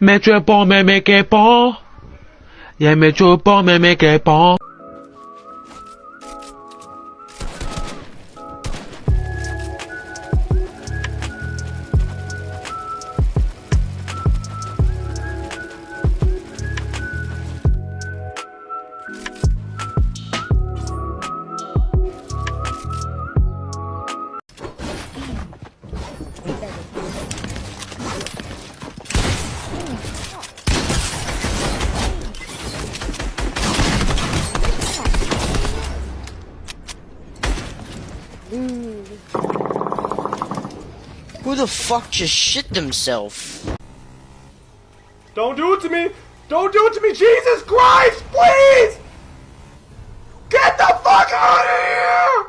咩做波咩 tu 波，也咩做波咩咩鸡波 Who the fuck just shit themselves? Don't do it to me! Don't do it to me! Jesus Christ, please! Get the fuck out of here!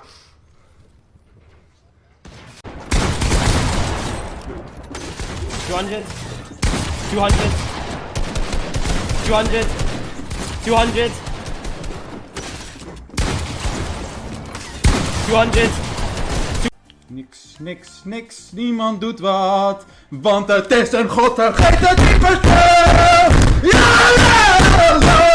Two hundred. Two hundred. Two hundred. Two hundred. Two hundred. Niks, niks, niks, niemand doet wat. Want het is een god vergeten typetje! Ja, la, la.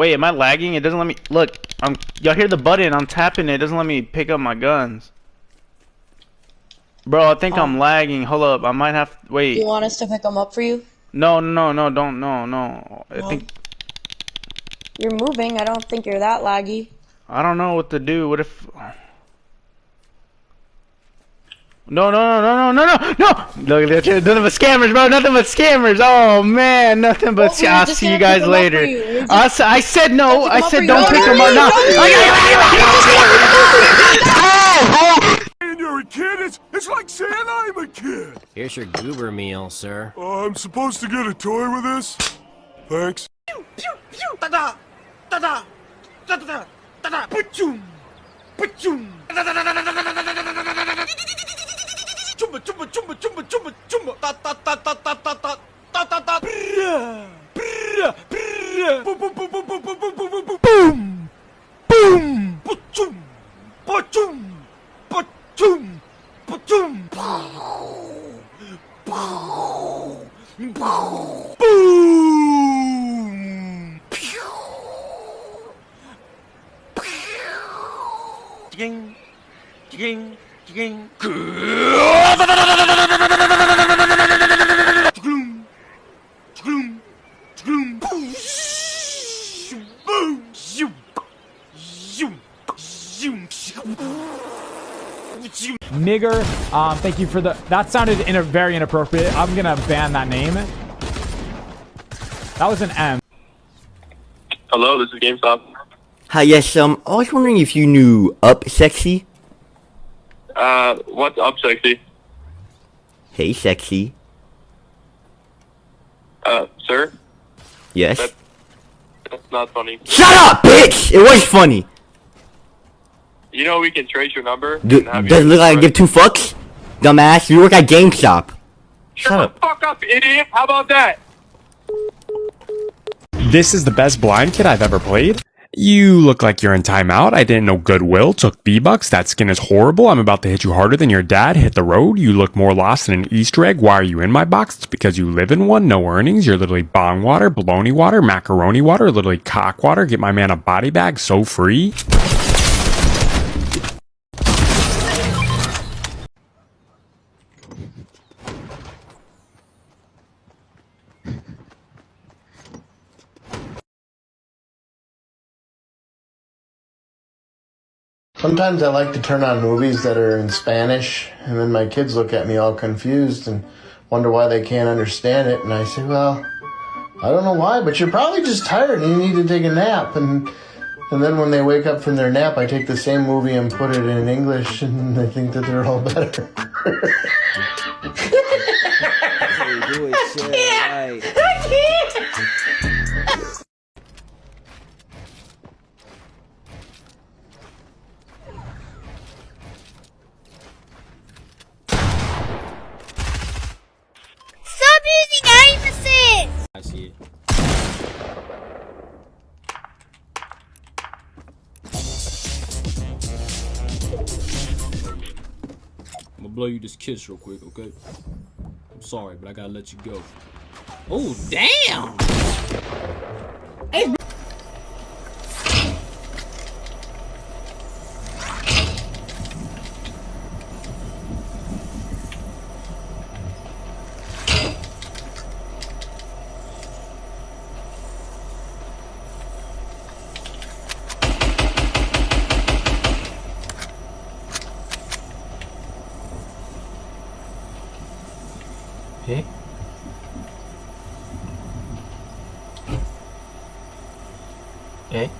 Wait, am I lagging? It doesn't let me look. I'm y'all hear the button? I'm tapping it. It doesn't let me pick up my guns. Bro, I think I'm oh. lagging. Hold up, I might have. Wait. You want us to pick them up for you? No, no, no, don't, no, no. I think You're moving. I don't think you're that laggy. I don't know what to do. What if? No, no, no, no, no, no, no! Look at that, nothing but scammers, bro. Nothing but scammers. Oh man, nothing but. Well, we were I'll just see you gonna pick guys 'em up later. for you. We were just- I, s- I said no. pick I 'em up said for you. don't No, pick no, them no, up. No. no, And you're a kid? It's, it's like saying I'm a kid. Here's your goober meal, sir. Uh, I'm supposed to get a toy with this? Thanks. 춤부 춤부 춤부 춤부 춤부 춤부 따따따따따따따따따 브라 브라 브라 뿜뿜뿜뿜뿜뿜뿜뿜뿜뿜 뿜 뿜춤 뿜춤 뿜춤 뿜춤 파우 파우 파우 뿜 퓨. 퓨. 띵. 띵. Nigger, um, thank you for the. That sounded in a very inappropriate. I'm gonna ban that name. That was an M. Hello, this is GameStop. Hi, yes, um, I was wondering if you knew Up Sexy? Uh, what's up, sexy? Hey, Sexy. Uh, sir? Yes? That- That's not funny. Shut up, bitch! It was funny! You know we can trace your number? Do, does it look like I give two fucks? Dumbass, you work at GameStop. Shut the fuck up, idiot! How about that? This is the best blind kid I've ever played. You look like you're in timeout. I didn't know Goodwill took V-Bucks. That skin is horrible. I'm about to hit you harder than your dad hit the road. You look more lost than an Easter egg. Why are you in my box? It's because you live in one. No earnings. You're literally bong water, baloney water, macaroni water, literally cock water. Get my man a body bag so free. Sometimes I like to turn on movies that are in Spanish, and then my kids look at me all confused and wonder why they can't understand it. And I say, Well, I don't know why, but you're probably just tired and you need to take a nap. And and then when they wake up from their nap, I take the same movie and put it in English, and they think that they're all better. I can't. Blow you this kiss real quick, okay? I'm sorry, but I gotta let you go. Oh, damn! え？え？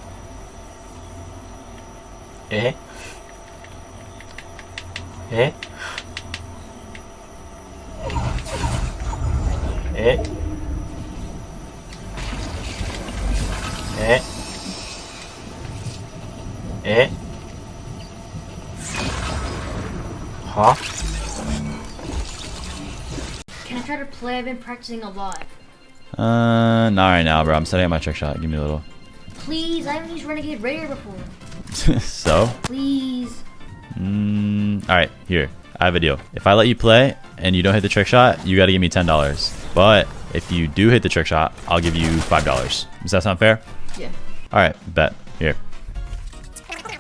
え？え？え？え？え？は？Can I try to play? I've been practicing a lot. Uh, not right now, bro. I'm setting up my trick shot. Give me a little. Please, I haven't used Renegade Raider before. so? Please. Mm, all right, here. I have a deal. If I let you play and you don't hit the trick shot, you got to give me ten dollars. But if you do hit the trick shot, I'll give you five dollars. Does that sound fair? Yeah. All right, bet. Here.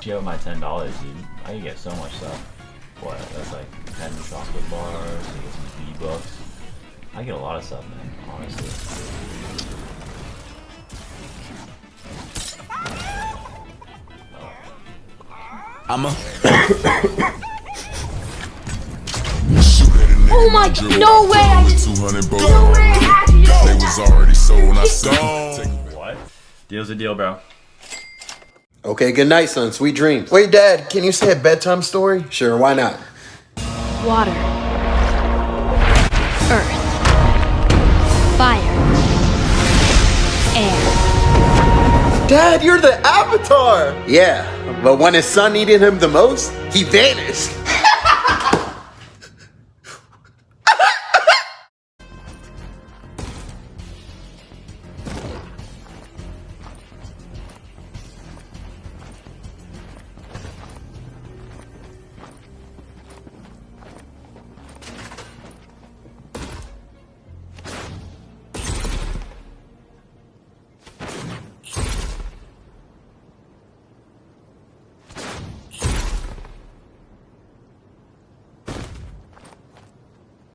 You have my ten dollars, dude. I can get so much stuff. What? That's like ten chocolate bars. I get some V bucks. I get a lot of stuff, man. Honestly. I'm a. Oh my! No way! I just. No way! I had to They was already sold. I said. What? Deal's a deal, bro. Okay, good night, son. Sweet dreams. Wait, Dad, can you say a bedtime story? Sure, why not? Water. Fire. Air. Dad, you're the Avatar! Yeah, but when his son needed him the most, he vanished.